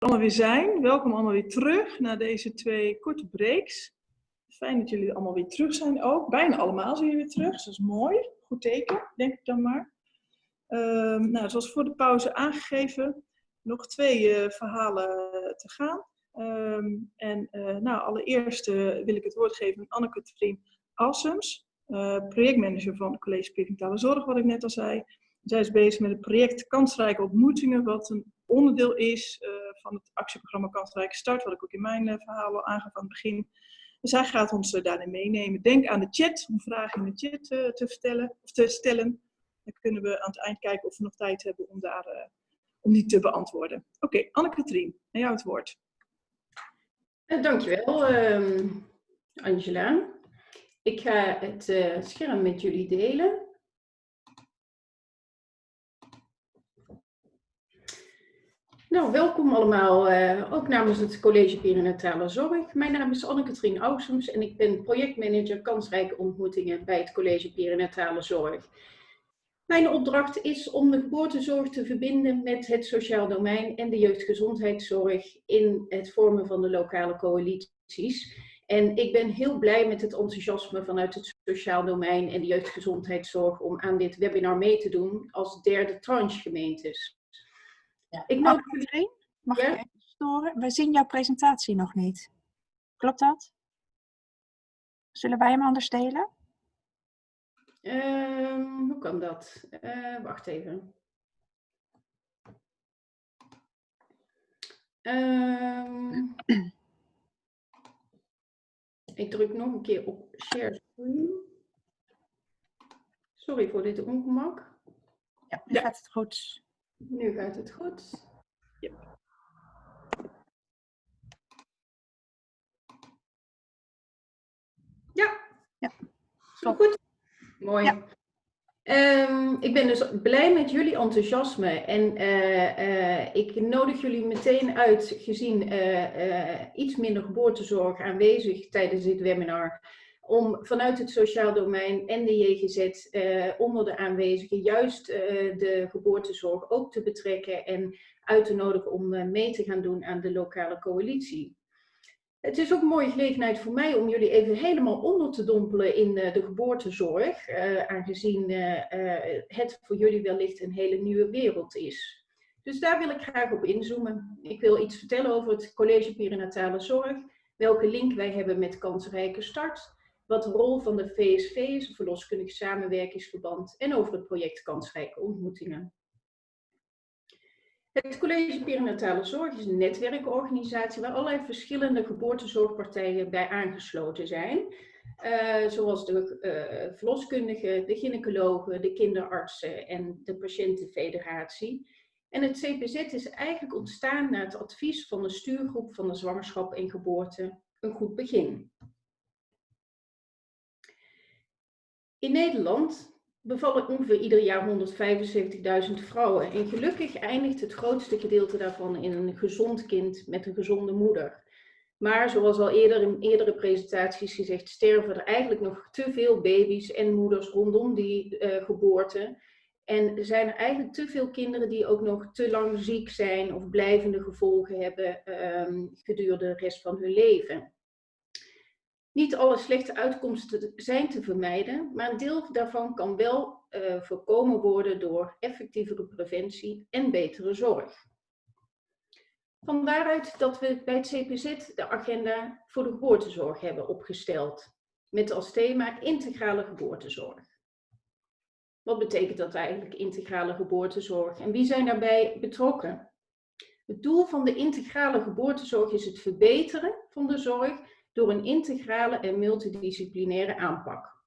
allemaal weer zijn. Welkom allemaal weer terug na deze twee korte breaks. Fijn dat jullie allemaal weer terug zijn ook. Bijna allemaal zijn jullie weer terug, dus dat is mooi. Goed teken, denk ik dan maar. Um, nou, zoals voor de pauze aangegeven, nog twee uh, verhalen te gaan. Um, en uh, nou, allereerst wil ik het woord geven aan Anneke Trien Alsems, projectmanager van College Perinatal Zorg, wat ik net al zei. Zij is bezig met het project Kansrijke Ontmoetingen, wat een onderdeel is van het actieprogramma Kansrijke Start, wat ik ook in mijn uh, verhaal al aangaf aan het begin. Dus zij gaat ons uh, daarin meenemen. Denk aan de chat, om vragen in de chat te, vertellen, of te stellen. Dan kunnen we aan het eind kijken of we nog tijd hebben om, daar, om die te beantwoorden. Oké, okay, Anne-Katrien, aan jou het woord. dankjewel, ehm, Angela. Ik ga het scherm met jullie delen. Nou, welkom allemaal, uh, ook namens het College Perinatale Zorg. Mijn naam is Anne-Katrien Ausums en ik ben projectmanager kansrijke ontmoetingen bij het College Perinatale Zorg. Mijn opdracht is om de geboortezorg te verbinden met het sociaal domein en de jeugdgezondheidszorg in het vormen van de lokale coalities. En ik ben heel blij met het enthousiasme vanuit het sociaal domein en de jeugdgezondheidszorg om aan dit webinar mee te doen als derde tranche gemeentes. Ja. Ik nodig iedereen. Mag ja? ik even storen? We zien jouw presentatie nog niet. Klopt dat? Zullen wij hem anders delen? Um, hoe kan dat? Uh, wacht even. Um, ik druk nog een keer op share screen. Sorry voor dit ongemak. Ja, nu ja. gaat het goed. Nu gaat het goed. Ja. Ja. ja. Zo goed. Mooi. Ja. Um, ik ben dus blij met jullie enthousiasme en uh, uh, ik nodig jullie meteen uit, gezien uh, iets minder geboortezorg aanwezig tijdens dit webinar, om vanuit het sociaal domein en de JGZ eh, onder de aanwezigen juist eh, de geboortezorg ook te betrekken en uit te nodigen om uh, mee te gaan doen aan de lokale coalitie. Het is ook een mooie gelegenheid voor mij om jullie even helemaal onder te dompelen in de geboortezorg, aangezien het voor jullie wellicht een hele nieuwe wereld is. Dus daar wil ik graag op inzoomen. Ik wil iets vertellen over het College Perinatale Zorg, welke link wij hebben met Kansrijke Start, wat de rol van de VSV is, een verloskundig samenwerkingsverband, en over het project Kansrijke Ontmoetingen. Het College Perinatale Zorg is een netwerkorganisatie waar allerlei verschillende geboortezorgpartijen bij aangesloten zijn. Uh, zoals de uh, verloskundigen, de gynaecologen, de kinderartsen en de patiëntenfederatie. En het CPZ is eigenlijk ontstaan na het advies van de stuurgroep van de zwangerschap en geboorte Een Goed Begin. In Nederland bevallen ongeveer ieder jaar 175.000 vrouwen. En gelukkig eindigt het grootste gedeelte daarvan in een gezond kind met een gezonde moeder. Maar zoals al eerder in eerdere presentaties gezegd, sterven er eigenlijk nog te veel baby's en moeders rondom die uh, geboorte. En zijn er eigenlijk te veel kinderen die ook nog te lang ziek zijn of blijvende gevolgen hebben um, gedurende de rest van hun leven. Niet alle slechte uitkomsten zijn te vermijden, maar een deel daarvan kan wel uh, voorkomen worden door effectievere preventie en betere zorg. Van daaruit dat we bij het CPZ de agenda voor de geboortezorg hebben opgesteld, met als thema integrale geboortezorg. Wat betekent dat eigenlijk, integrale geboortezorg? En wie zijn daarbij betrokken? Het doel van de integrale geboortezorg is het verbeteren van de zorg door een integrale en multidisciplinaire aanpak.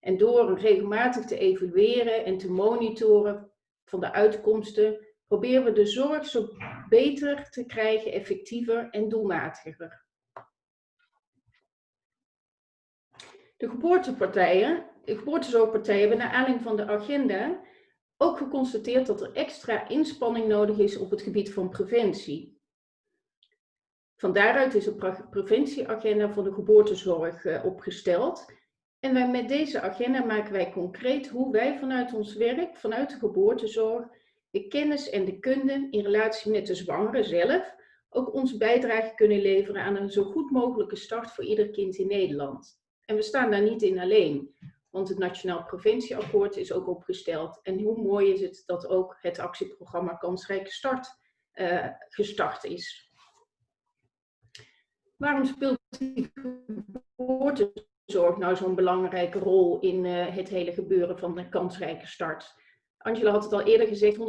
En door regelmatig te evalueren en te monitoren van de uitkomsten, proberen we de zorg zo beter te krijgen, effectiever en doelmatiger. De geboortepartijen, de geboortezorgpartijen hebben naar aanleiding van de agenda ook geconstateerd dat er extra inspanning nodig is op het gebied van preventie. Van daaruit is een preventieagenda voor de geboortezorg uh, opgesteld. En met deze agenda maken wij concreet hoe wij vanuit ons werk, vanuit de geboortezorg, de kennis en de kunde in relatie met de zwangere zelf, ook onze bijdrage kunnen leveren aan een zo goed mogelijke start voor ieder kind in Nederland. En we staan daar niet in alleen, want het Nationaal Preventieakkoord is ook opgesteld. En hoe mooi is het dat ook het actieprogramma Kansrijke Start uh, gestart is. Waarom speelt die geboortezorg nou zo'n belangrijke rol in uh, het hele gebeuren van de kansrijke start? Angela had het al eerder gezegd, 170.000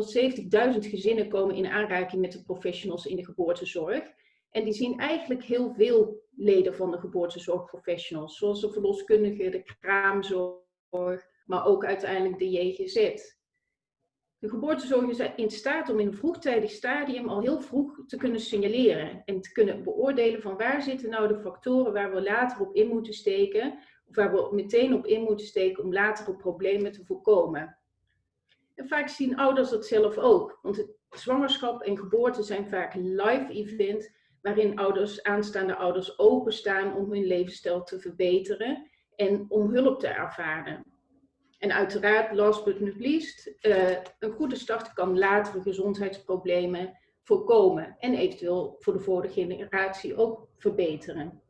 gezinnen komen in aanraking met de professionals in de geboortezorg. En die zien eigenlijk heel veel leden van de geboortezorgprofessionals, zoals de verloskundige, de kraamzorg, maar ook uiteindelijk de JGZ. De geboortezorg is in staat om in een vroegtijdig stadium al heel vroeg te kunnen signaleren en te kunnen beoordelen van waar zitten nou de factoren waar we later op in moeten steken, of waar we meteen op in moeten steken om latere problemen te voorkomen. En vaak zien ouders dat zelf ook, want zwangerschap en geboorte zijn vaak live event waarin ouders, aanstaande ouders openstaan om hun levensstijl te verbeteren en om hulp te ervaren. En uiteraard, last but not least, uh, een goede start kan latere gezondheidsproblemen voorkomen en eventueel voor de vorige generatie ook verbeteren.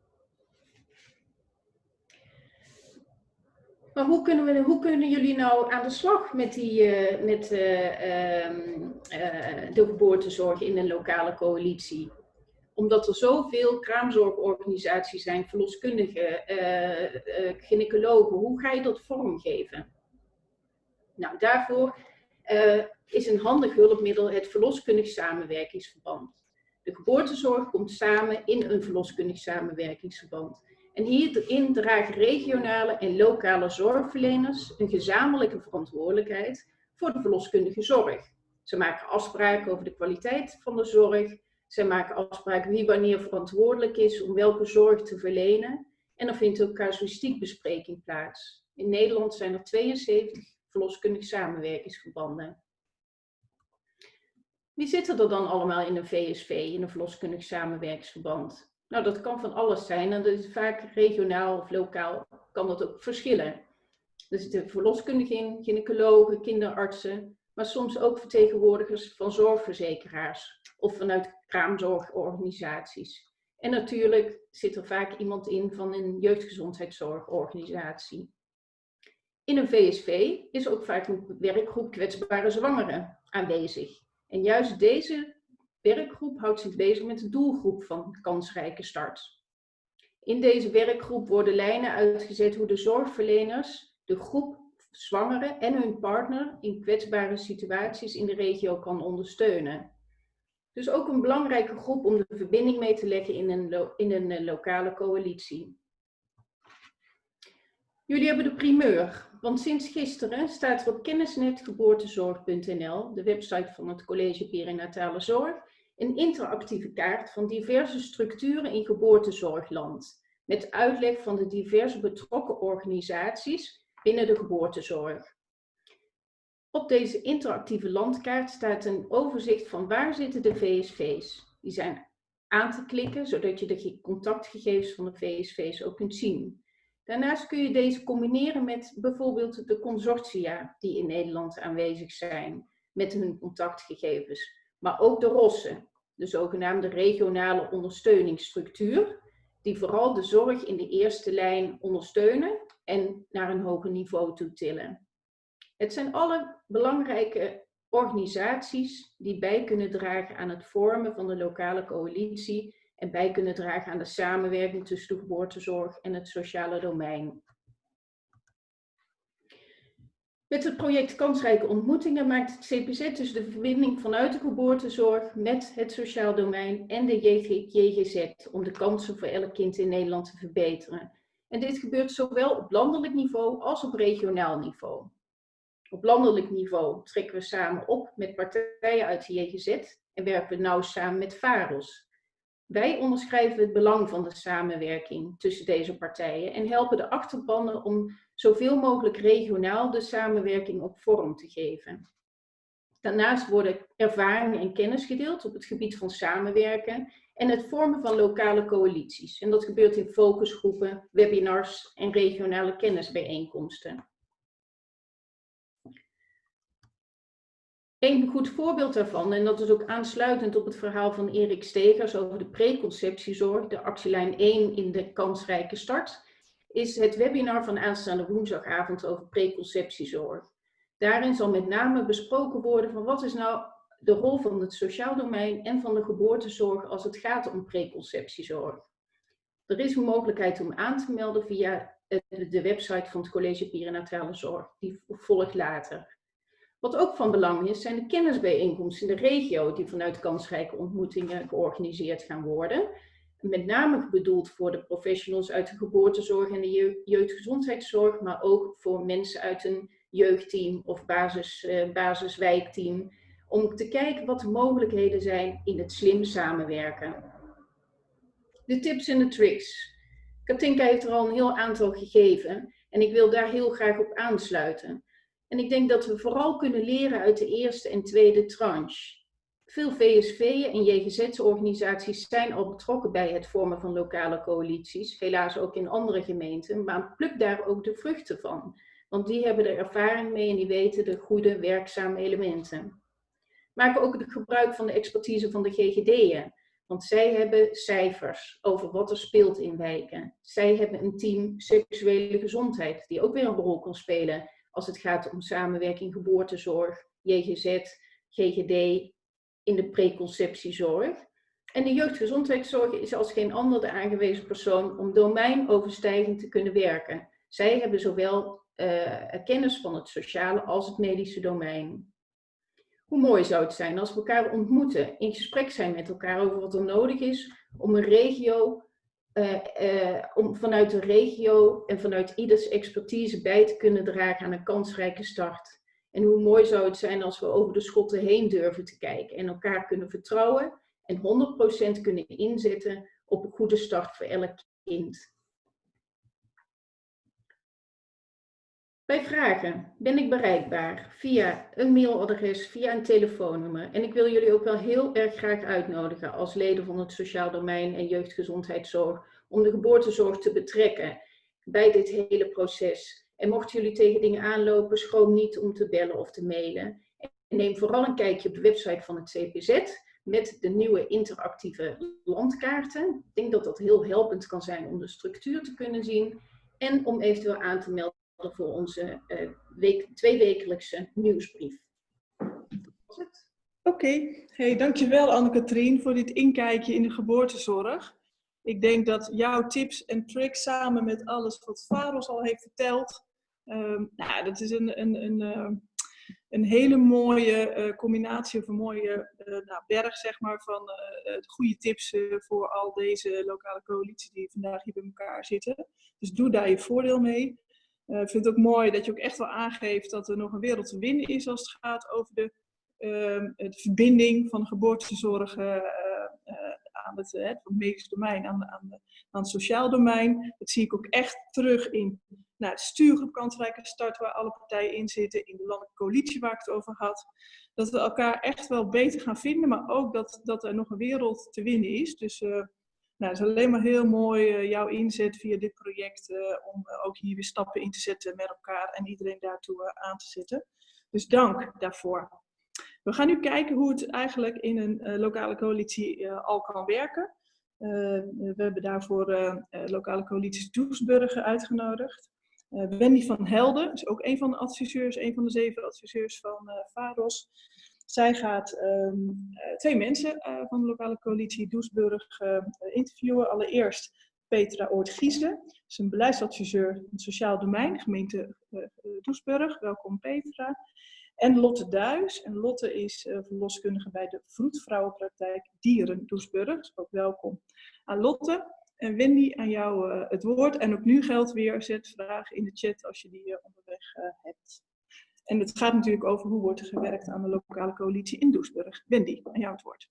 Maar hoe kunnen, we, hoe kunnen jullie nou aan de slag met, die, uh, met uh, um, de geboortezorg in een lokale coalitie? Omdat er zoveel kraamzorgorganisaties zijn, verloskundigen, gynaecologen, hoe ga je dat vormgeven? Nou, daarvoor uh, is een handig hulpmiddel het verloskundig samenwerkingsverband. De geboortezorg komt samen in een verloskundig samenwerkingsverband. En hierin dragen regionale en lokale zorgverleners een gezamenlijke verantwoordelijkheid voor de verloskundige zorg. Ze maken afspraken over de kwaliteit van de zorg. Ze maken afspraken wie wanneer verantwoordelijk is om welke zorg te verlenen. En er vindt ook casuïstiekbespreking plaats. In Nederland zijn er 72 verloskundig samenwerkingsverbanden. Wie zitten er dan allemaal in een VSV, in een verloskundig samenwerkingsverband? Nou, dat kan van alles zijn en dat is vaak regionaal of lokaal kan dat ook verschillen. Er zitten verloskundigen in, gynaecologen, kinderartsen, maar soms ook vertegenwoordigers van zorgverzekeraars of vanuit kraamzorgorganisaties. En natuurlijk zit er vaak iemand in van een jeugdgezondheidszorgorganisatie. In een VSV is ook vaak een werkgroep kwetsbare zwangeren aanwezig. En juist deze werkgroep houdt zich bezig met de doelgroep van kansrijke start. In deze werkgroep worden lijnen uitgezet hoe de zorgverleners de groep zwangeren en hun partner in kwetsbare situaties in de regio kan ondersteunen. Dus ook een belangrijke groep om de verbinding mee te leggen in een, in een eh, lokale coalitie. Jullie hebben de primeur, want sinds gisteren staat er op kennisnetgeboortezorg.nl, de website van het College Perinatale Zorg, een interactieve kaart van diverse structuren in geboortezorgland, met uitleg van de diverse betrokken organisaties binnen de geboortezorg. Op deze interactieve landkaart staat een overzicht van waar zitten de VSV's. Die zijn aan te klikken, zodat je de contactgegevens van de VSV's ook kunt zien. Daarnaast kun je deze combineren met bijvoorbeeld de consortia die in Nederland aanwezig zijn met hun contactgegevens. Maar ook de ROSSen, de zogenaamde regionale ondersteuningsstructuur, die vooral de zorg in de eerste lijn ondersteunen en naar een hoger niveau toe tillen. Het zijn alle belangrijke organisaties die bij kunnen dragen aan het vormen van de lokale coalitie en bij kunnen dragen aan de samenwerking tussen de geboortezorg en het sociale domein. Met het project Kansrijke Ontmoetingen maakt het CPZ dus de verbinding vanuit de geboortezorg met het sociaal domein en de JGZ om de kansen voor elk kind in Nederland te verbeteren. En dit gebeurt zowel op landelijk niveau als op regionaal niveau. Op landelijk niveau trekken we samen op met partijen uit de JGZ en werken we nauw samen met VAROS, wij onderschrijven het belang van de samenwerking tussen deze partijen en helpen de achterbannen om zoveel mogelijk regionaal de samenwerking op vorm te geven. Daarnaast worden ervaringen en kennis gedeeld op het gebied van samenwerken en het vormen van lokale coalities. En dat gebeurt in focusgroepen, webinars en regionale kennisbijeenkomsten. Een goed voorbeeld daarvan, en dat is ook aansluitend op het verhaal van Erik Stegers over de preconceptiezorg, de actielijn 1 in de kansrijke start, is het webinar van aanstaande woensdagavond over preconceptiezorg. Daarin zal met name besproken worden van wat is nou de rol van het sociaal domein en van de geboortezorg als het gaat om preconceptiezorg. Er is een mogelijkheid om aan te melden via de website van het College Perinatale Zorg. Die volgt later. Wat ook van belang is, zijn de kennisbijeenkomsten in de regio die vanuit kansrijke ontmoetingen georganiseerd gaan worden. Met name bedoeld voor de professionals uit de geboortezorg en de jeugdgezondheidszorg, maar ook voor mensen uit een jeugdteam of basis, uh, basiswijkteam. Om te kijken wat de mogelijkheden zijn in het slim samenwerken. De tips en de tricks. Katinka heeft er al een heel aantal gegeven en ik wil daar heel graag op aansluiten. En ik denk dat we vooral kunnen leren uit de eerste en tweede tranche. Veel VSV'en en JGZ-organisaties zijn al betrokken bij het vormen van lokale coalities, helaas ook in andere gemeenten, maar pluk daar ook de vruchten van. Want die hebben er ervaring mee en die weten de goede, werkzame elementen. Maken ook gebruik van de expertise van de GGD'en. Want zij hebben cijfers over wat er speelt in wijken. Zij hebben een team seksuele gezondheid, die ook weer een rol kan spelen als het gaat om samenwerking geboortezorg, JGZ, GGD, in de preconceptiezorg. En de jeugdgezondheidszorg is als geen ander de aangewezen persoon om domeinoverstijgend te kunnen werken. Zij hebben zowel uh, kennis van het sociale als het medische domein. Hoe mooi zou het zijn als we elkaar ontmoeten, in gesprek zijn met elkaar over wat er nodig is om een regio, om vanuit de regio en vanuit ieders expertise bij te kunnen dragen aan een kansrijke start. En hoe mooi zou het zijn als we over de schotten heen durven te kijken en elkaar kunnen vertrouwen en 100% kunnen inzetten op een goede start voor elk kind. Bij vragen ben ik bereikbaar via een mailadres, via een telefoonnummer. En ik wil jullie ook wel heel erg graag uitnodigen als leden van het sociaal domein en jeugdgezondheidszorg om de geboortezorg te betrekken bij dit hele proces. En mochten jullie tegen dingen aanlopen, schroom niet om te bellen of te mailen. En neem vooral een kijkje op de website van het CPZ met de nieuwe interactieve landkaarten. Ik denk dat dat heel helpend kan zijn om de structuur te kunnen zien en om eventueel aan te melden voor onze uh, week, tweewekelijkse nieuwsbrief. Oké, hey, dankjewel Anne-Katrien voor dit inkijkje in de geboortezorg. Ik denk dat jouw tips en tricks samen met alles wat Faros al heeft verteld, um, nou, dat is een, een, een, uh, een hele mooie uh, combinatie of een mooie uh, nou, berg zeg maar, van goede tips voor al deze lokale coalities die vandaag hier bij elkaar zitten. Dus doe daar je voordeel mee. Eh, ik vind het ook mooi dat je ook echt wel aangeeft dat er nog een wereld te winnen is als het gaat over de, de verbinding van geboortezorg uh, aan het, het medisch domein, aan, aan, aan, het sociaal domein. Dat zie ik ook echt terug in nou, de stuurgroep Kansrijke Start, waar alle partijen in zitten, in de landelijke coalitie waar ik het over had. Dat we elkaar echt wel beter gaan vinden, maar ook dat, dat er nog een wereld te winnen is. Dus nou, het is alleen maar heel mooi uh, jouw inzet via dit project uh, om uh, ook hier weer stappen in te zetten met elkaar en iedereen daartoe aan te zetten. Dus dank daarvoor. We gaan nu kijken hoe het eigenlijk in een lokale coalitie al kan werken. we hebben daarvoor lokale coalities Doesburg uitgenodigd. Wendy van Helden is ook een van de adviseurs, een van de zeven adviseurs van VAROS. Zij gaat um, twee mensen uh, van de lokale coalitie Doesburg uh, interviewen. Allereerst Petra Oort-Giesde, is beleidsadviseur in het sociaal domein, gemeente uh, Doesburg. Welkom Petra. En Lotte Duis. En Lotte is verloskundige bij de Vroedvrouwenpraktijk Dieren Doesburg. ook welkom aan Lotte. En Wendy, aan jou het woord. En ook nu geldt weer, zet vragen in de chat als je die onderweg hebt. En het gaat natuurlijk over hoe wordt er gewerkt aan de lokale coalitie in Doesburg. Wendy, aan jou het woord.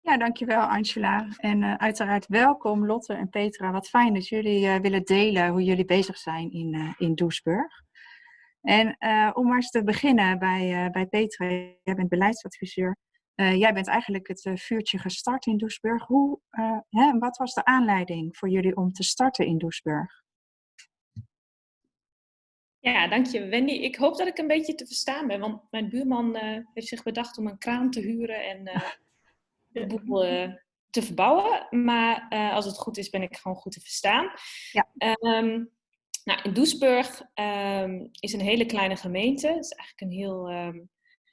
Ja, dankjewel Angela. En uh, uiteraard welkom Lotte en Petra. Wat fijn dat jullie uh, willen delen hoe jullie bezig zijn in, uh, in Doesburg. En om maar eens te beginnen bij, bij Petra, jij bent beleidsadviseur. jij bent eigenlijk het vuurtje gestart in Doesburg. Hoe, hè, wat was de aanleiding voor jullie om te starten in Doesburg? Ja, dank je Wendy. Ik hoop dat ik een beetje te verstaan ben, want mijn buurman uh, heeft zich bedacht om een kraan te huren en uh, de boel uh, te verbouwen. Maar als het goed is, ben ik gewoon goed te verstaan. Ja. Um, nou, in Doesburg um, is een hele kleine gemeente. Het is eigenlijk een heel um,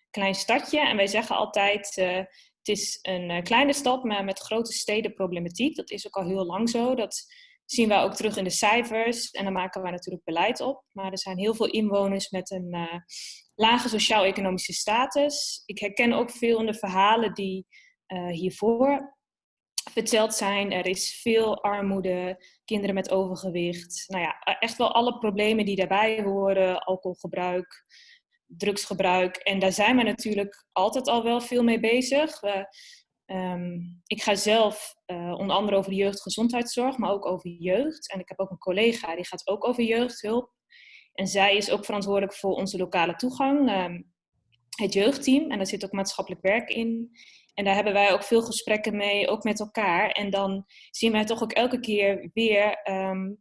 klein stadje. En wij zeggen altijd, het is een kleine stad, maar met grote stedenproblematiek. Dat is ook al heel lang zo. Dat zien we ook terug in de cijfers. En daar maken wij natuurlijk beleid op. Maar er zijn heel veel inwoners met een uh, lage sociaal-economische status. Ik herken ook veel in de verhalen die uh, hiervoor verteld zijn. Er is veel armoede, kinderen met overgewicht. Nou ja, echt wel alle problemen die daarbij horen. Alcoholgebruik, drugsgebruik. En daar zijn we natuurlijk altijd al wel veel mee bezig. We Um, ik ga zelf uh, onder andere over de jeugdgezondheidszorg, maar ook over jeugd. En ik heb ook een collega die gaat ook over jeugdhulp. En zij is ook verantwoordelijk voor onze lokale toegang, um, het jeugdteam. En daar zit ook maatschappelijk werk in. En daar hebben wij ook veel gesprekken mee, ook met elkaar. En dan zien wij toch ook elke keer weer um,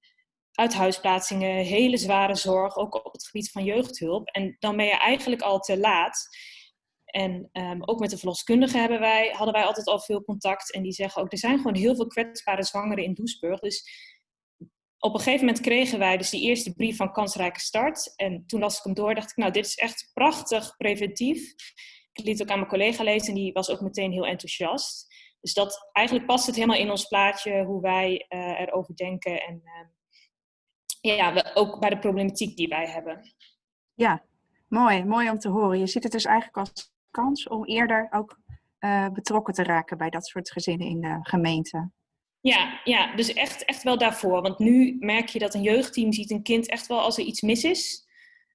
uithuisplaatsingen, hele zware zorg, ook op het gebied van jeugdhulp. En dan ben je eigenlijk al te laat. En um, ook met de verloskundigen hebben wij, hadden wij altijd al veel contact. En die zeggen ook, er zijn gewoon heel veel kwetsbare zwangeren in Doesburg. Dus op een gegeven moment kregen wij dus die eerste brief van Kansrijke Start. En toen las ik hem door, dacht ik, nou, dit is echt prachtig preventief. Ik liet het ook aan mijn collega lezen en die was ook meteen heel enthousiast. Dus dat, eigenlijk past het helemaal in ons plaatje hoe wij uh, erover denken. En uh, ja, we, ook bij de problematiek die wij hebben. Ja, mooi. Mooi om te horen. Je ziet het dus eigenlijk als kans om eerder ook uh, betrokken te raken bij dat soort gezinnen in de gemeente. Ja, ja, dus echt, echt wel daarvoor. Want nu merk je dat een jeugdteam ziet een kind echt wel als er iets mis is.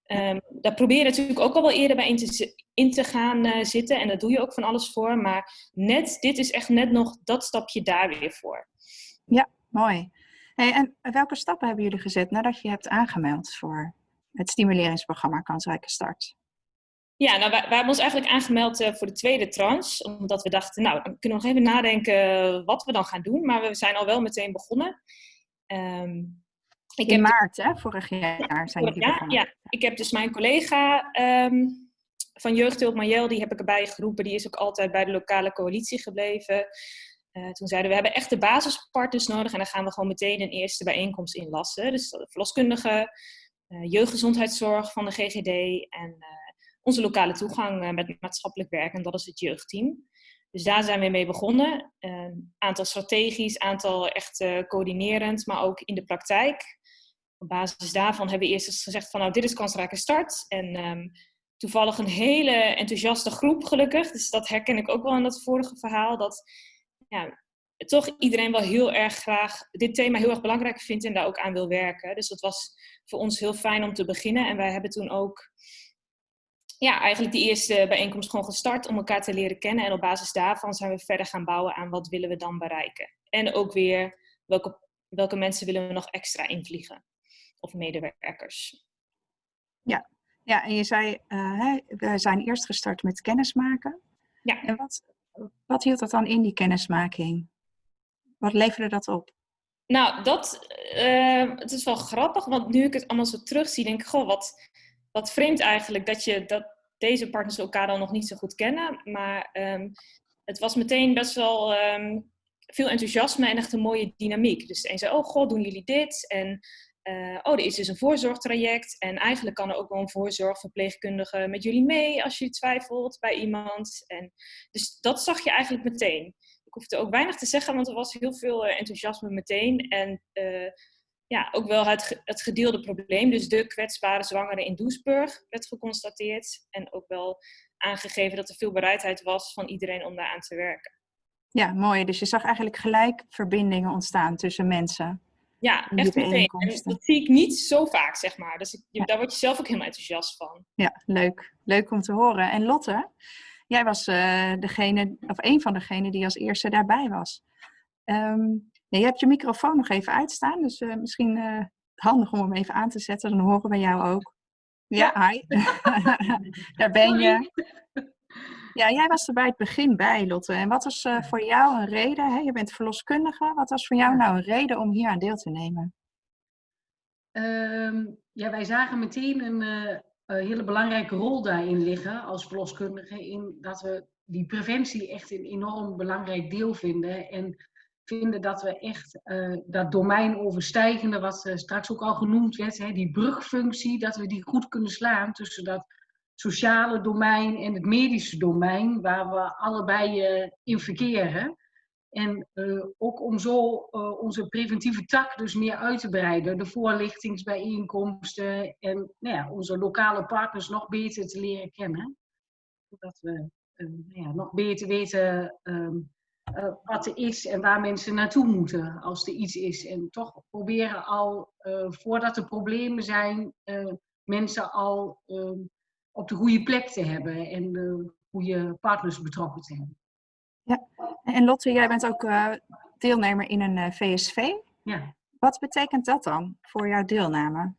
Um, daar probeer je natuurlijk ook al wel eerder bij in te, in te gaan uh, zitten. En daar doe je ook van alles voor. Maar net, dit is echt net nog dat stapje daar weer voor. Ja, mooi. Hey, en welke stappen hebben jullie gezet nadat je hebt aangemeld voor het stimuleringsprogramma Kansrijke Start? Ja, nou, wij, wij, hebben ons eigenlijk aangemeld uh, voor de tweede tranche. Omdat we dachten, nou, dan kunnen we nog even nadenken wat we dan gaan doen. Maar we zijn al wel meteen begonnen. Um, ik In heb maart, hè? Vorig jaar zijn jullie begonnen. Ja, ik heb dus mijn collega um, van Jeugdhulp Marjel, die heb ik erbij geroepen. Die is ook altijd bij de lokale coalitie gebleven. Uh, toen zeiden we, we hebben echt de basispartners nodig. En dan gaan we gewoon meteen een eerste bijeenkomst inlassen. Dus de verloskundige, uh, jeugdgezondheidszorg van de GGD en onze lokale toegang eh, met maatschappelijk werk en dat is het jeugdteam. Dus daar zijn we mee begonnen. Een aantal strategisch, aantal echt uh, coördinerend, maar ook in de praktijk. Op basis daarvan hebben we eerst eens gezegd van nou dit is kansrijke start. En um, toevallig een hele enthousiaste groep gelukkig. Dus dat herken ik ook wel in dat vorige verhaal. Dat ja, toch iedereen wel heel erg graag dit thema heel erg belangrijk vindt en daar ook aan wil werken. Dus dat was voor ons heel fijn om te beginnen. En wij hebben toen ook ja, eigenlijk die eerste bijeenkomst gewoon gestart om elkaar te leren kennen. En op basis daarvan zijn we verder gaan bouwen aan wat willen we dan bereiken. En ook weer welke, welke mensen willen we nog extra invliegen. Of medewerkers. Ja, ja en je zei, uh, we zijn eerst gestart met kennismaken. Ja. En wat, wat hield dat dan in, die kennismaking? Wat leverde dat op? Nou, dat, uh, het is wel grappig, want nu ik het allemaal zo terugzie, denk ik, goh, wat, wat vreemd eigenlijk dat, je, dat deze partners elkaar dan nog niet zo goed kennen. Maar um, het was meteen best wel um, veel enthousiasme en echt een mooie dynamiek. Dus de een zei, oh god, doen jullie dit? En uh, oh, er is dus een voorzorgtraject. En eigenlijk kan er ook wel een voorzorgverpleegkundige met jullie mee als je twijfelt bij iemand. En, dus dat zag je eigenlijk meteen. Ik hoefde ook weinig te zeggen, want er was heel veel uh, enthousiasme meteen. En uh, ja, ook wel het, het gedeelde probleem. Dus de kwetsbare zwangere in Doesburg werd geconstateerd. En ook wel aangegeven dat er veel bereidheid was van iedereen om daaraan te werken. Ja, mooi. Dus je zag eigenlijk gelijk verbindingen ontstaan tussen mensen. Ja, echt meteen. En dat zie ik niet zo vaak, zeg maar. Dus ik, ja. daar word je zelf ook helemaal enthousiast van. Ja, leuk. Leuk om te horen. En Lotte, jij was uh, degene, of een van degenen die als eerste daarbij was. Um, je hebt je microfoon nog even uitstaan, dus uh, misschien uh, handig om hem even aan te zetten. Dan horen we jou ook. Ja, ja. hi. Daar ben je. Ja, jij was er bij het begin bij, Lotte. En wat was uh, voor jou een reden? Hè? Je bent verloskundige. Wat was voor jou nou een reden om hier aan deel te nemen? ehm, ja, wij zagen meteen een, een, hele belangrijke rol daarin liggen als verloskundige. In dat we die preventie echt een enorm belangrijk deel vinden. En vinden dat we echt uh, dat domein overstijgende, wat uh, straks ook al genoemd werd, hè, die brugfunctie, dat we die goed kunnen slaan tussen dat sociale domein en het medische domein, waar we allebei uh, in verkeren. En ook om zo onze preventieve tak dus meer uit te breiden, de voorlichtingsbijeenkomsten en nou ja, onze lokale partners nog beter te leren kennen. Zodat we nou ja, nog beter weten um, uh, wat er is en waar mensen naartoe moeten als er iets is. En toch proberen al, uh, voordat er problemen zijn, uh, mensen al op de goede plek te hebben en de goede partners betrokken te hebben. Ja, en Lotte, jij bent ook deelnemer in een VSV. Ja. Wat betekent dat dan voor jouw deelname?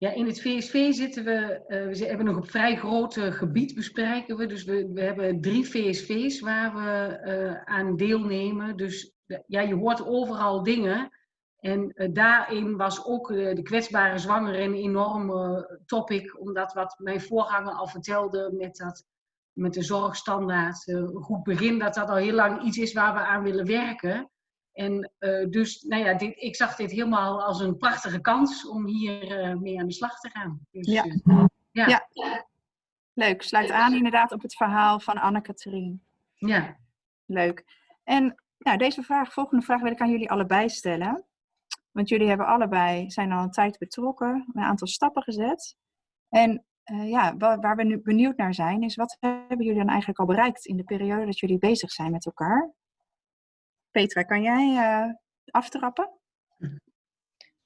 Ja, in het VSV zitten we, uh, we hebben nog een vrij groot gebied bespreken we. Dus we, we hebben drie VSV's waar we uh, aan deelnemen. Dus ja, je hoort overal dingen. En daarin was ook de kwetsbare zwangere een enorme topic. Omdat wat mijn voorganger al vertelde met, dat, met de zorgstandaard, goed begin, dat dat al heel lang iets is waar we aan willen werken. En uh, dus, nou ja, dit, ik zag dit helemaal als een prachtige kans om hier uh, mee aan de slag te gaan. Dus, ja. Uh, ja. ja. Leuk. Sluit aan inderdaad op het verhaal van Anne-Catherine. Ja. Leuk. En nou, deze vraag, volgende vraag wil ik aan jullie allebei stellen. Want jullie hebben allebei, zijn al een tijd betrokken, een aantal stappen gezet. En ja, waar, waar we nu benieuwd naar zijn, is wat hebben jullie dan eigenlijk al bereikt in de periode dat jullie bezig zijn met elkaar? Petra, kan jij uh, aftrappen?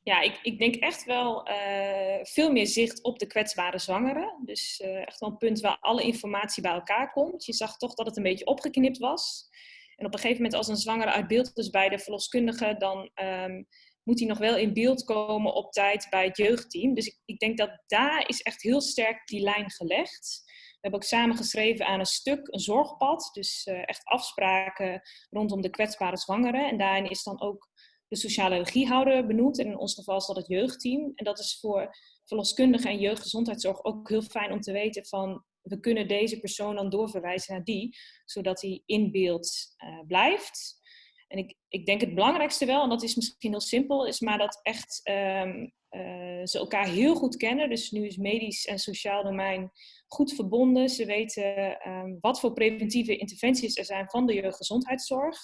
Ja, ik, ik denk echt wel uh, veel meer zicht op de kwetsbare zwangeren. Dus uh, echt wel een punt waar alle informatie bij elkaar komt. Je zag toch dat het een beetje opgeknipt was. En op een gegeven moment als een zwangere uit beeld is bij de verloskundige, dan um, moet hij nog wel in beeld komen op tijd bij het jeugdteam. Dus ik, ik denk dat daar is echt heel sterk die lijn gelegd. Hebben ook samen geschreven aan een stuk, een zorgpad. Dus uh, echt afspraken rondom de kwetsbare zwangeren. En daarin is dan ook de sociale regiehouder benoemd. En in ons geval is dat het jeugdteam. En dat is voor verloskundigen en jeugdgezondheidszorg ook heel fijn om te weten van... we kunnen deze persoon dan doorverwijzen naar die, zodat hij in beeld uh, blijft. En ik, ik denk het belangrijkste wel, en dat is misschien heel simpel, is maar dat echt um, uh, ze elkaar heel goed kennen. Dus nu is medisch en sociaal domein goed verbonden. Ze weten um, wat voor preventieve interventies er zijn van de jeugdgezondheidszorg.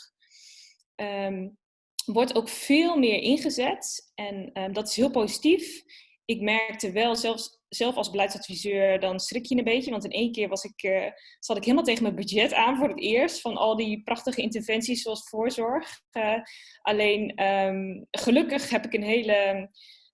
Um, wordt ook veel meer ingezet en um, dat is heel positief. Ik merkte wel, zelfs, zelf als beleidsadviseur, dan schrik je een beetje. Want in één keer was ik, uh, zat ik helemaal tegen mijn budget aan voor het eerst. Van al die prachtige interventies zoals voorzorg. Uh, alleen gelukkig heb ik een hele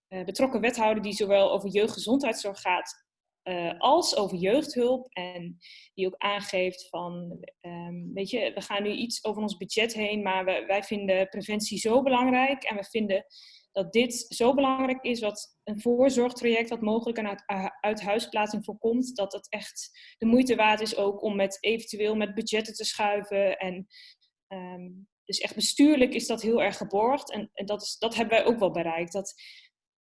betrokken wethouder die zowel over jeugdgezondheidszorg gaat uh, als over jeugdhulp. En die ook aangeeft van, um, weet je, we gaan nu iets over ons budget heen, maar we, wij vinden preventie zo belangrijk. En we vinden dat dit zo belangrijk is, wat een voorzorgtraject wat mogelijk een uit, uithuisplaatsing voorkomt, dat het echt de moeite waard is ook om met eventueel met budgetten te schuiven. En um, dus echt bestuurlijk is dat heel erg geborgd. En, en dat, is, dat hebben wij ook wel bereikt. Dat,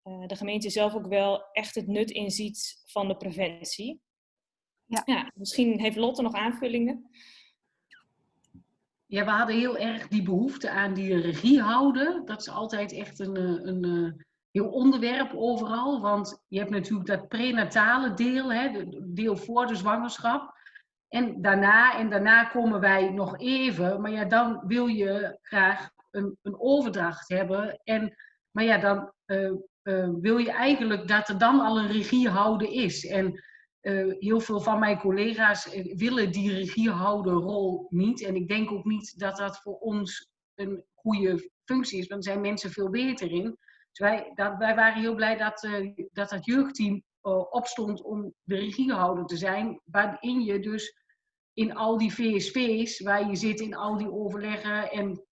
uh, de gemeente zelf ook wel echt het nut inziet van de preventie. Ja. ja, misschien heeft Lotte nog aanvullingen. Ja, we hadden heel erg die behoefte aan die regie houden. Dat is altijd echt een, een, een heel onderwerp overal. Want je hebt natuurlijk dat prenatale deel, hè, deel voor de zwangerschap. En daarna, en daarna komen wij nog even. Maar ja, dan wil je graag een, een overdracht hebben. En, maar ja, dan uh, uh, wil je eigenlijk dat er dan al een regiehouden is. En uh, heel veel van mijn collega's willen die regiehouderrol niet. En ik denk ook niet dat dat voor ons een goede functie is, want daar zijn mensen veel beter in. Dus wij, dat, wij waren heel blij dat dat, dat jeugdteam opstond om de regiehouder te zijn, waarin je dus in al die VSV's, waar je zit in al die overleggen en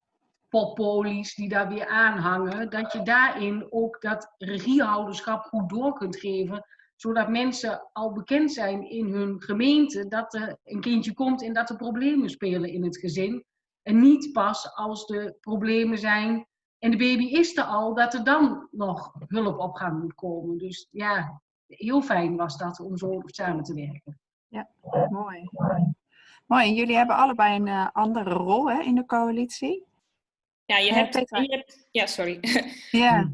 poppolies die daar weer aanhangen, dat je daarin ook dat regiehouderschap goed door kunt geven, zodat mensen al bekend zijn in hun gemeente dat er een kindje komt en dat er problemen spelen in het gezin. En niet pas als de problemen zijn en de baby is er al, dat er dan nog hulp op gang moet komen. Dus ja, heel fijn was dat om zo samen te werken. Ja, mooi. Mooi, en jullie hebben allebei een uh, andere rol hè, in de coalitie. Ja, je hebt, je hebt ja, sorry. Ja.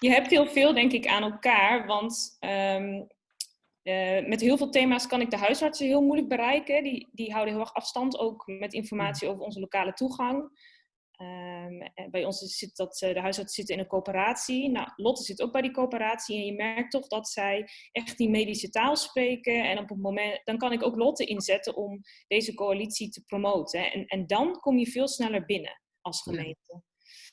je hebt heel veel, denk ik, aan elkaar. Want um, uh, met heel veel thema's kan ik de huisartsen heel moeilijk bereiken. Die, die houden heel erg afstand, ook met informatie over onze lokale toegang. Um, bij ons zit dat de huisartsen zitten in een coöperatie. Nou, Lotte zit ook bij die coöperatie en je merkt toch dat zij echt die medische taal spreken. En op het moment, dan kan ik ook Lotte inzetten om deze coalitie te promoten. En, en dan kom je veel sneller binnen als gemeente.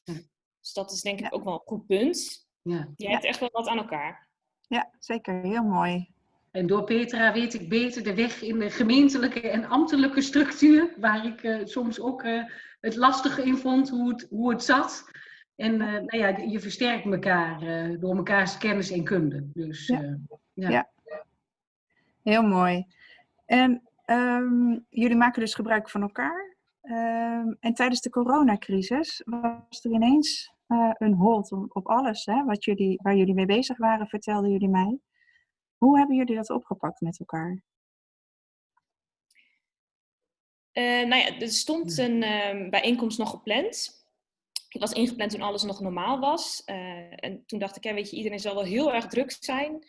Ja. Dus dat is denk ik ook wel een goed punt. Ja. Je hebt echt wel wat aan elkaar. Ja, zeker. Heel mooi. En door Petra weet ik beter de weg in de gemeentelijke en ambtelijke structuur, waar ik uh, soms ook uh, het lastige in vond hoe het, hoe het zat. En uh, nou ja, je versterkt elkaar door mekaars kennis en kunde. Dus, ja. ja. ja. Heel mooi. En um, jullie maken dus gebruik van elkaar. Um, en tijdens de coronacrisis was er ineens een hold op alles hè, wat jullie, waar jullie mee bezig waren, vertelden jullie mij. Hoe hebben jullie dat opgepakt met elkaar? Uh, nou ja, er stond een uh, bijeenkomst nog gepland. Ik was ingepland toen alles nog normaal was. Uh, en toen dacht ik, ja, weet je, iedereen zal wel heel erg druk zijn.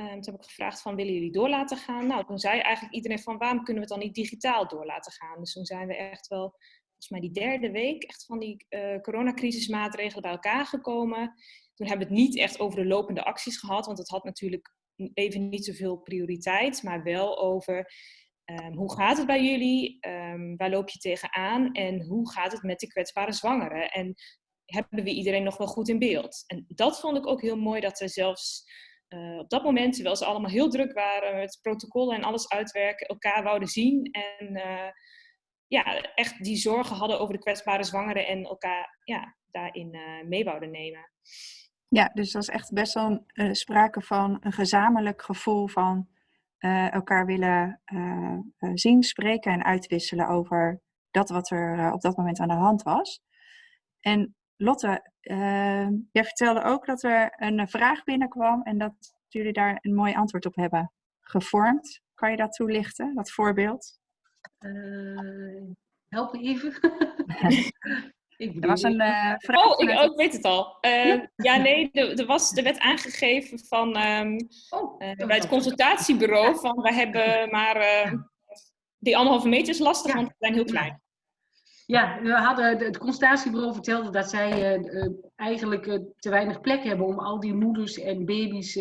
Ehm, toen heb ik gevraagd van, willen jullie door laten gaan? Nou, toen zei eigenlijk iedereen van, waarom kunnen we het dan niet digitaal door laten gaan? Dus toen zijn we echt wel, volgens mij die derde week, echt van die uh, coronacrisismaatregelen bij elkaar gekomen. Toen hebben we het niet echt over de lopende acties gehad, want het had natuurlijk even niet zoveel prioriteit, maar wel over um, hoe gaat het bij jullie? Um, waar loop je tegenaan? En hoe gaat het met de kwetsbare zwangeren? En hebben we iedereen nog wel goed in beeld? En dat vond ik ook heel mooi, dat we zelfs uh, op dat moment, terwijl ze allemaal heel druk waren met protocollen en alles uitwerken, elkaar wouden zien en uh, ja, echt die zorgen hadden over de kwetsbare zwangeren en elkaar ja, daarin uh, mee wouden nemen. Ja, dus dat is echt best wel sprake van een gezamenlijk gevoel van elkaar willen zien, spreken en uitwisselen over dat wat er op dat moment aan de hand was. En Lotte, jij vertelde ook dat er een vraag binnenkwam en dat jullie daar een mooi antwoord op hebben gevormd. Kan je dat toelichten, dat voorbeeld? help even. Ik er was een uh, vraag. Oh, ik, weet het al. Uh, ja, nee, er, was, er werd aangegeven van, um, oh, uh, bij het consultatiebureau van we hebben maar ehm, die anderhalve meter is lastig, ja. want we zijn heel klein. Ja, we hadden, het consultatiebureau vertelde dat zij eigenlijk te weinig plek hebben om al die moeders en baby's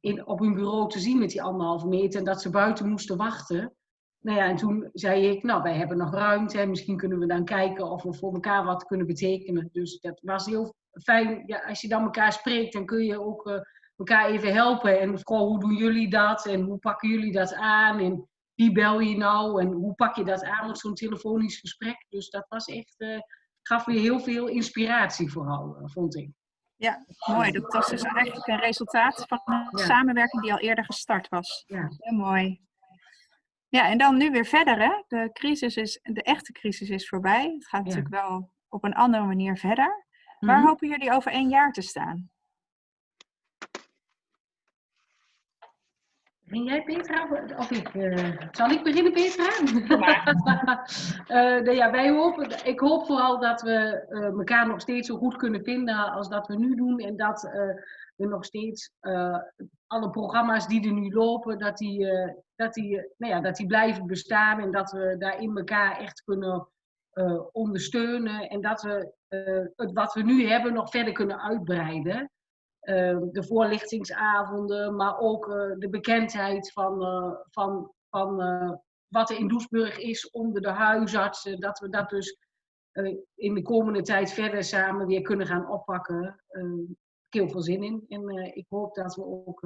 in, op hun bureau te zien met die anderhalve meter en dat ze buiten moesten wachten. Nou ja, en toen zei ik, nou, wij hebben nog ruimte. Misschien kunnen we dan kijken of we voor elkaar wat kunnen betekenen. Dus dat was heel fijn. Ja, als je dan elkaar spreekt, dan kun je ook elkaar even helpen. En vooral, hoe doen jullie dat? En hoe pakken jullie dat aan? En wie bel je nou? En hoe pak je dat aan op zo'n telefonisch gesprek? Dus dat was echt, uh, gaf weer heel veel inspiratie vooral, uh, vond ik. Ja, mooi. Dat was dus eigenlijk een resultaat van een ja. samenwerking die al eerder gestart was. Ja. Heel mooi. Ja, en dan nu weer verder. Hè? De, crisis is, de echte crisis is voorbij. Het gaat natuurlijk wel op een andere manier verder. Waar mhm. hopen jullie over één jaar te staan? Ben jij Petra? Of ik, uh, zal ik beginnen Petra? uh, ja, wij hopen, ik hoop vooral dat we uh, elkaar nog steeds zo goed kunnen vinden als dat we nu doen. En dat we nog steeds alle programma's die er nu lopen, dat die, dat die, nou ja, dat die blijven bestaan en dat we daarin elkaar echt kunnen ondersteunen en dat we het wat we nu hebben nog verder kunnen uitbreiden. Uh, de voorlichtingsavonden, maar ook de bekendheid van, van, van wat er in Doesburg is onder de huisartsen, dat we dat dus in de komende tijd verder samen weer kunnen gaan oppakken. ik heb heel veel zin in en ik hoop dat we ook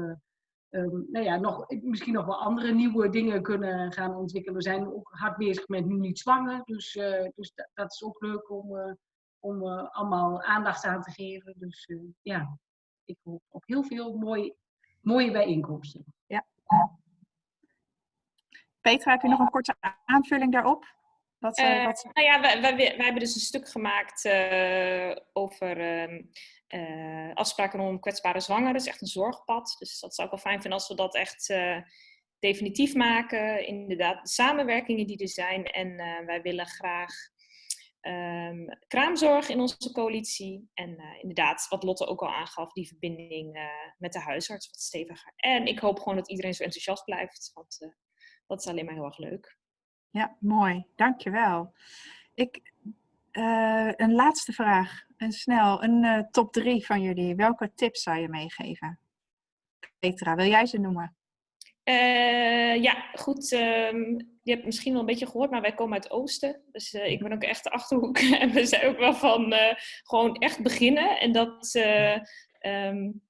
um, nou ja, nog, misschien nog wel andere nieuwe dingen kunnen gaan ontwikkelen. We zijn ook hard bezig met nu niet zwanger. Dus, dus dat, is ook leuk om, om allemaal aandacht aan te geven. Dus ja, ik hoop op heel veel mooie, mooie bijeenkomsten. Ja. Petra, heb je nog een korte aanvulling daarop? Wat, Uh, uh, wat... Nou ja, wij, wij, wij, hebben dus een stuk gemaakt uh, over uh, afspraken om kwetsbare zwangeren. Dat is echt een zorgpad. Dus dat zou ik wel fijn vinden als we dat echt definitief maken. Inderdaad, de samenwerkingen die er zijn. En wij willen graag um, kraamzorg in onze coalitie. En inderdaad, wat Lotte ook al aangaf, die verbinding met de huisarts wat steviger. En ik hoop gewoon dat iedereen zo enthousiast blijft. Want dat is alleen maar heel erg leuk. Ja, mooi. Dankjewel. Ik, een laatste vraag. En snel, een top drie van jullie. Welke tips zou je meegeven? Petra, wil jij ze noemen? Ja, goed. Um, je hebt misschien wel een beetje gehoord, maar wij komen uit het oosten. Dus ik ben ook echt de Achterhoek. en we zijn ook wel van gewoon echt beginnen. En dat... Um,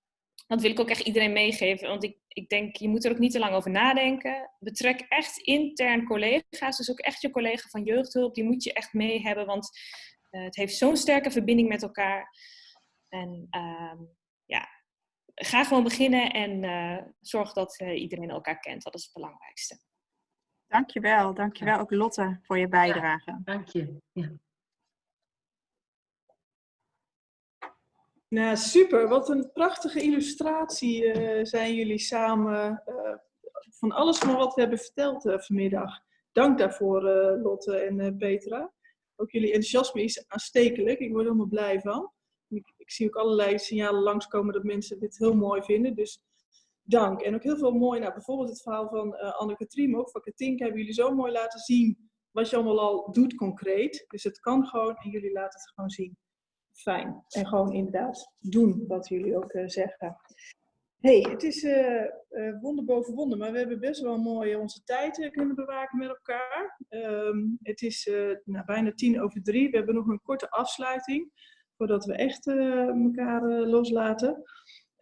dat wil ik ook echt iedereen meegeven. Want ik, ik denk, je moet er ook niet te lang over nadenken. Betrek echt intern collega's. Dus ook echt je collega van jeugdhulp. Die moet je echt mee hebben. Want het heeft zo'n sterke verbinding met elkaar. En uh, ja, ga gewoon beginnen. En zorg dat iedereen elkaar kent. Dat is het belangrijkste. Dankjewel. Dankjewel ook Lotte voor je bijdrage. Ja, dank je. Ja. Nou, super. Wat een prachtige illustratie uh, zijn jullie samen uh, van alles van wat we hebben verteld uh, vanmiddag. Dank daarvoor, Lotte en Petra. Ook jullie enthousiasme is aanstekelijk. Ik word er helemaal blij van. Ik, ik, zie ook allerlei signalen langskomen dat mensen dit heel mooi vinden. Dus dank. En ook heel veel mooi, nou, bijvoorbeeld het verhaal van Anneke Triem, ook van Katinka, hebben jullie zo mooi laten zien wat je allemaal al doet concreet. Dus het kan gewoon en jullie laten het gewoon zien fijn. En gewoon inderdaad doen wat jullie ook uh, zeggen. hey, het is uh, uh, wonder boven wonder, maar we hebben best wel mooi onze tijd kunnen bewaken met elkaar. Um, het is nou, bijna tien over drie. We hebben nog een korte afsluiting voordat we echt elkaar loslaten.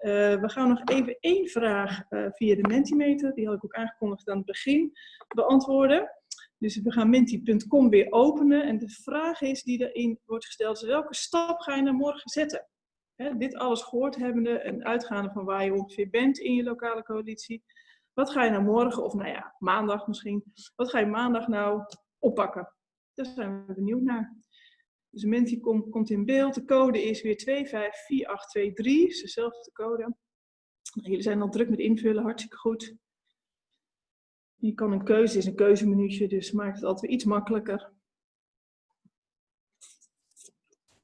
We gaan nog even één vraag via de Mentimeter, die had ik ook aangekondigd aan het begin, beantwoorden. Dus we gaan menti.com weer openen. En de vraag is die erin wordt gesteld, is welke stap ga je naar morgen zetten? He, dit alles gehoord hebbende en uitgaande van waar je ongeveer bent in je lokale coalitie. Wat ga je nou morgen, of nou ja, maandag misschien, wat ga je maandag nou oppakken? Daar zijn we benieuwd naar. Dus Menti komt, komt in beeld. De code is weer 254823, is dezelfde code. Jullie zijn al druk met invullen, hartstikke goed. Je kan een keuze, is een keuzemenuutje, dus maakt het altijd weer iets makkelijker.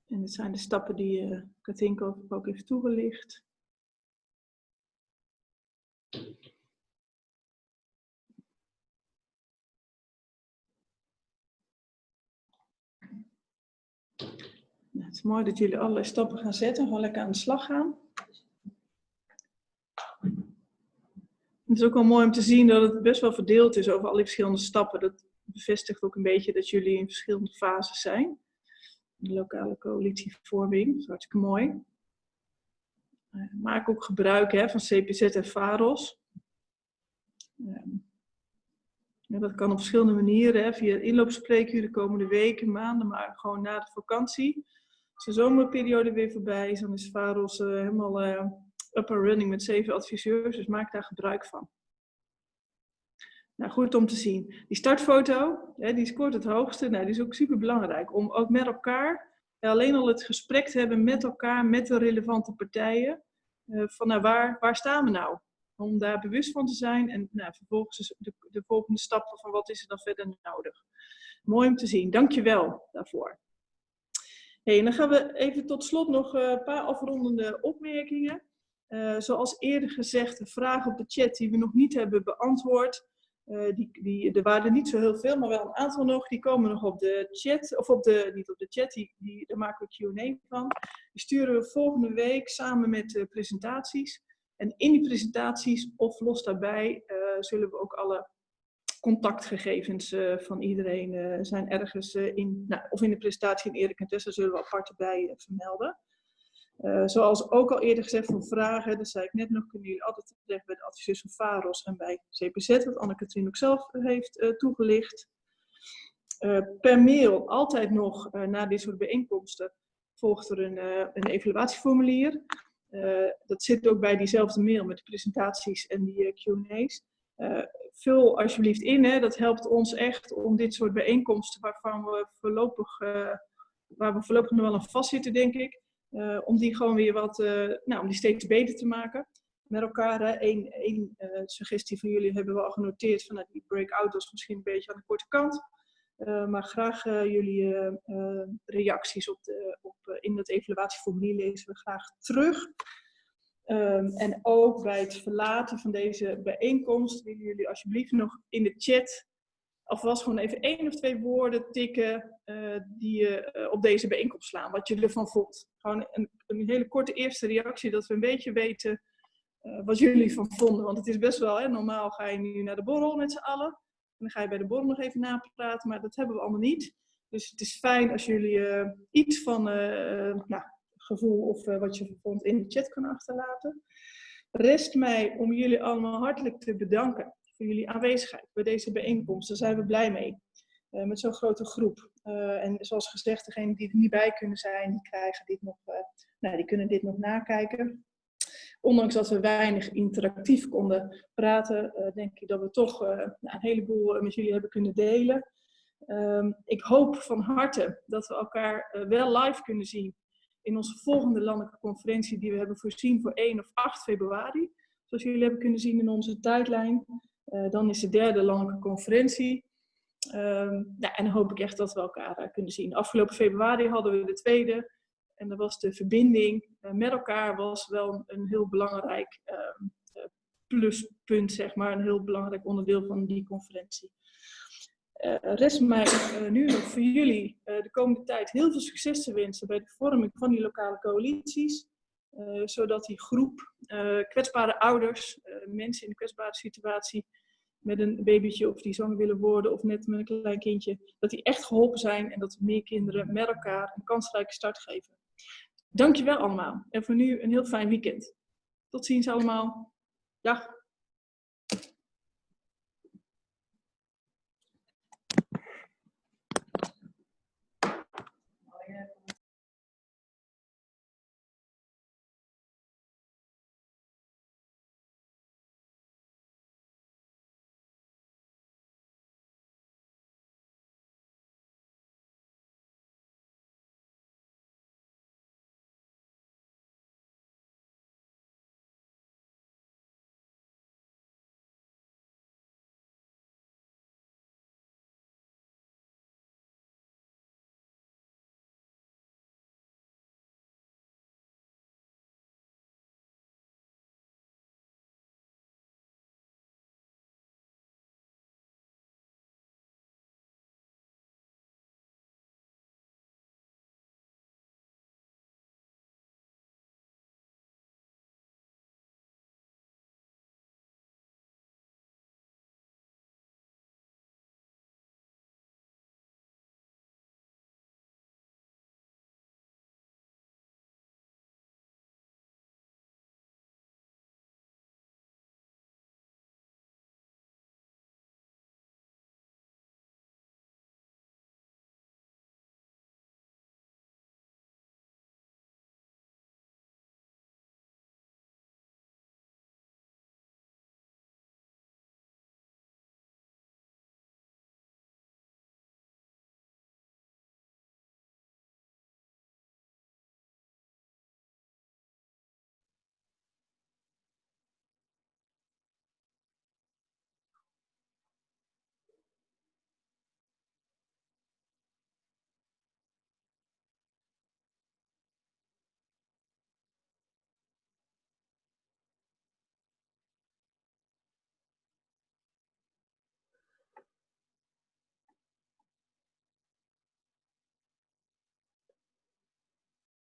En dit zijn de stappen die uh, Katinka ook heeft toegelicht. Nou, het is mooi dat jullie allerlei stappen gaan zetten, gewoon lekker aan de slag gaan. Het is ook wel mooi om te zien dat het best wel verdeeld is over al die verschillende stappen. Dat bevestigt ook een beetje dat jullie in verschillende fases zijn. De lokale coalitievorming, dat is hartstikke mooi. Uh, maak ook gebruik hè, van CPZ en VAROS. Uh, ja, dat kan op verschillende manieren, hè, via inloopspreekuur de komende weken, maanden, maar gewoon na de vakantie. Als de zomerperiode weer voorbij is, dan is VAROS uh, helemaal up and running met zeven adviseurs, dus maak daar gebruik van. Nou, goed om te zien. Die startfoto, hè, die scoort het hoogste. Nou, die is ook super belangrijk om ook met elkaar, alleen al het gesprek te hebben met elkaar, met de relevante partijen. Van nou, waar, waar staan we nou? Om daar bewust van te zijn en nou, vervolgens de, de volgende stappen van wat is er dan verder nodig. Mooi om te zien. Dankjewel daarvoor. En dan gaan we even tot slot nog een paar afrondende opmerkingen. Uh, zoals eerder gezegd, de vragen op de chat die we nog niet hebben beantwoord. Uh, die, die, er waren er niet zo heel veel, maar wel een aantal nog. Die komen nog op de chat, of op de, niet op de chat, die, die, daar maken we Q&A van. Die sturen we volgende week samen met uh, presentaties. En in die presentaties, of los daarbij, zullen we ook alle contactgegevens van iedereen zijn ergens in, nou, of in de presentatie in Erik en Tessa zullen we apart erbij vermelden. Zoals ook al eerder gezegd voor vragen, dat zei ik net nog, kunnen jullie altijd terecht bij de adviseurs van VAROS en bij CPZ, wat Anne-Katrien ook zelf heeft uh, toegelicht. Per mail, altijd nog na dit soort bijeenkomsten, volgt er een, een evaluatieformulier. dat zit ook bij diezelfde mail met de presentaties en die Q&A's. Vul alsjeblieft in. Hè. Dat helpt ons echt om dit soort bijeenkomsten waarvan we voorlopig, waar we voorlopig nog wel aan vastzitten, denk ik. om die gewoon weer wat, nou, om die steeds beter te maken met elkaar. Eén suggestie van jullie hebben we al genoteerd vanuit die breakout was misschien een beetje aan de korte kant. Maar graag jullie reacties op de, op, in dat evaluatieformulier lezen we graag terug. Um, en ook bij het verlaten van deze bijeenkomst willen jullie alsjeblieft nog in de chat alvast gewoon even één of twee woorden tikken die je op deze bijeenkomst slaan. Wat je ervan vond. Gewoon een, een hele korte eerste reactie, dat we een beetje weten wat jullie van vonden. Want het is best wel, hè, normaal ga je nu naar de borrel met z'n allen dan ga je bij de borrel nog even napraten, maar dat hebben we allemaal niet. Dus het is fijn als jullie iets van nou, gevoel of uh, wat je vond in de chat kunnen achterlaten. Rest mij om jullie allemaal hartelijk te bedanken voor jullie aanwezigheid bij deze bijeenkomst. Daar zijn we blij mee. met zo'n grote groep. en zoals gezegd, degenen die er niet bij kunnen zijn, die, krijgen dit nog, nou, die kunnen dit nog nakijken ondanks dat we weinig interactief konden praten, denk ik dat we toch een heleboel met jullie hebben kunnen delen. Um, ik hoop van harte dat we elkaar wel live kunnen zien in onze volgende landelijke conferentie die we hebben voorzien voor 1 of 8 februari. Zoals jullie hebben kunnen zien in onze tijdlijn. dan is de derde landelijke conferentie. Um, ja, en dan hoop ik echt dat we elkaar kunnen zien. Afgelopen februari hadden we de tweede. En dat was de verbinding uh, met elkaar was wel een heel belangrijk uh, pluspunt, zeg maar. Een heel belangrijk onderdeel van die conferentie. Uh, rest mij nu nog voor jullie de komende tijd heel veel succes te wensen bij de vorming van die lokale coalities. zodat die groep kwetsbare ouders, mensen in een kwetsbare situatie, met een babytje of die zwanger willen worden of net met een klein kindje, dat die echt geholpen zijn en dat meer kinderen met elkaar een kansrijke start geven. Dankjewel allemaal. En voor nu een heel fijn weekend. Tot ziens allemaal. Dag.